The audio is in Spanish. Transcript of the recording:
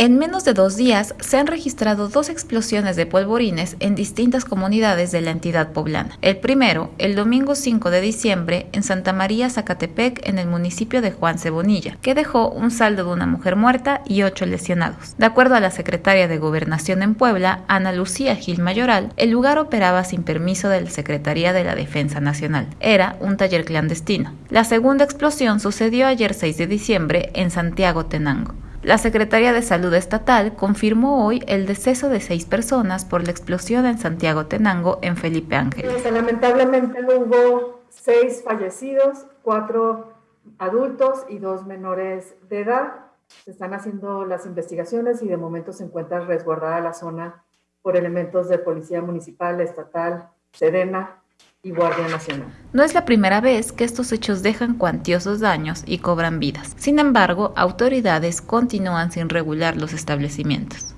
En menos de dos días se han registrado dos explosiones de polvorines en distintas comunidades de la entidad poblana. El primero, el domingo 5 de diciembre, en Santa María, Zacatepec, en el municipio de Juan Cebonilla, que dejó un saldo de una mujer muerta y ocho lesionados. De acuerdo a la secretaria de Gobernación en Puebla, Ana Lucía Gil Mayoral, el lugar operaba sin permiso de la Secretaría de la Defensa Nacional. Era un taller clandestino. La segunda explosión sucedió ayer 6 de diciembre en Santiago Tenango. La Secretaría de Salud Estatal confirmó hoy el deceso de seis personas por la explosión en Santiago Tenango en Felipe Ángel. Lamentablemente hubo seis fallecidos, cuatro adultos y dos menores de edad. Se están haciendo las investigaciones y de momento se encuentra resguardada la zona por elementos de Policía Municipal, Estatal, Sedena No es la primera vez que estos hechos dejan cuantiosos daños y cobran vidas. Sin embargo, autoridades continúan sin regular los establecimientos.